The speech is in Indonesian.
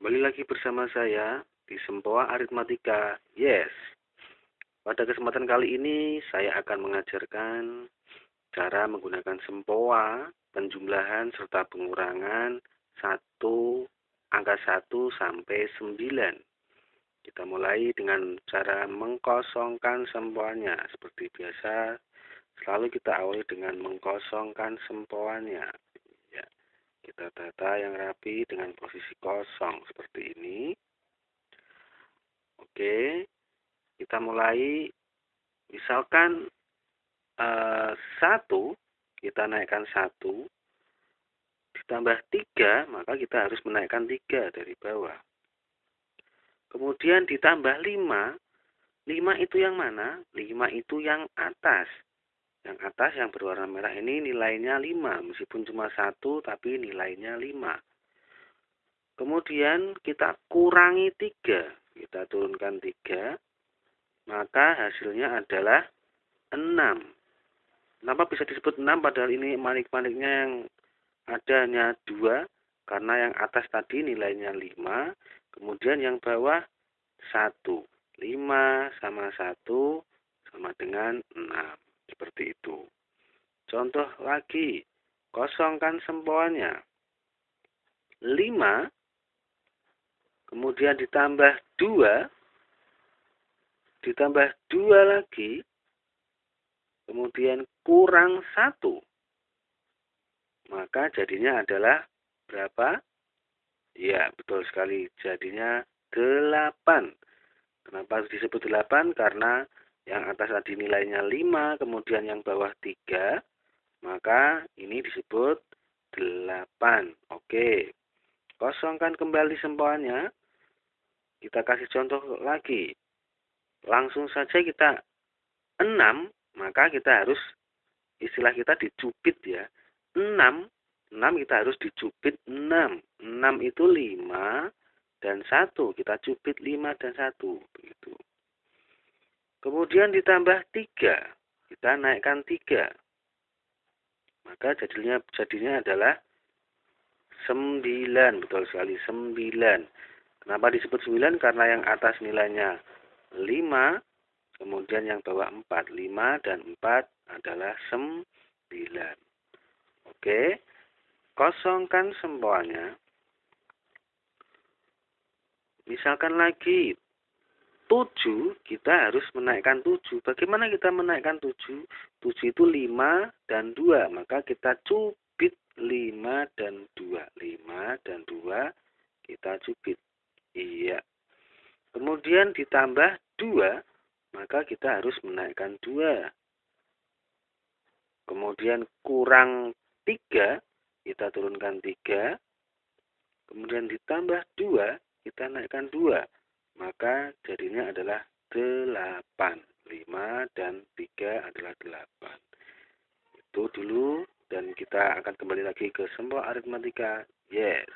Kembali lagi bersama saya di Sempoa Aritmatika. Yes. Pada kesempatan kali ini saya akan mengajarkan cara menggunakan sempoa, penjumlahan serta pengurangan satu angka 1 sampai 9. Kita mulai dengan cara mengkosongkan sempoanya. Seperti biasa, selalu kita awali dengan mengkosongkan sempoanya. Kita tata yang rapi dengan posisi kosong seperti ini. Oke, kita mulai. Misalkan eh, satu, kita naikkan satu, ditambah tiga, maka kita harus menaikkan tiga dari bawah. Kemudian ditambah 5. 5 itu yang mana? 5 itu yang atas. Yang atas yang berwarna merah ini nilainya 5. Meskipun cuma satu tapi nilainya 5. Kemudian kita kurangi 3. Kita turunkan 3. Maka hasilnya adalah 6. Kenapa bisa disebut 6 padahal ini manik-maniknya yang adanya 2? Karena yang atas tadi nilainya 5 Kemudian yang bawah 1. 5 sama 1 sama dengan 6. Seperti itu. Contoh lagi. Kosongkan sempoannya. 5. Kemudian ditambah 2. Ditambah 2 lagi. Kemudian kurang 1. Maka jadinya adalah berapa? Ya, betul sekali. Jadinya 8. Kenapa disebut 8? Karena yang atas tadi nilainya 5, kemudian yang bawah 3, maka ini disebut 8. Oke. Kosongkan kembali sempoannya. Kita kasih contoh lagi. Langsung saja kita 6, maka kita harus istilah kita dicubit ya. 6 6 kita harus dicubit 6. 6 itu 5 dan 1. Kita cubit 5 dan 1. Kemudian ditambah 3. Kita naikkan 3. Maka jadinya jadinya adalah 9. Betul sekali 9. Kenapa disebut 9? Karena yang atas nilainya 5. Kemudian yang bawah 4. 5 dan 4 adalah 9. Oke. Kosongkan sempoannya. Misalkan lagi 7, kita harus menaikkan 7. Bagaimana kita menaikkan 7? 7 itu 5 dan 2. Maka kita cubit 5 dan 2. 5 dan 2 kita cubit. Iya. Kemudian ditambah 2, maka kita harus menaikkan 2. Kemudian kurang 3, kita turunkan 3, kemudian ditambah 2, kita naikkan 2, maka jadinya adalah 8. 5 dan 3 adalah 8. Itu dulu dan kita akan kembali lagi ke semua aritmatika. Yes.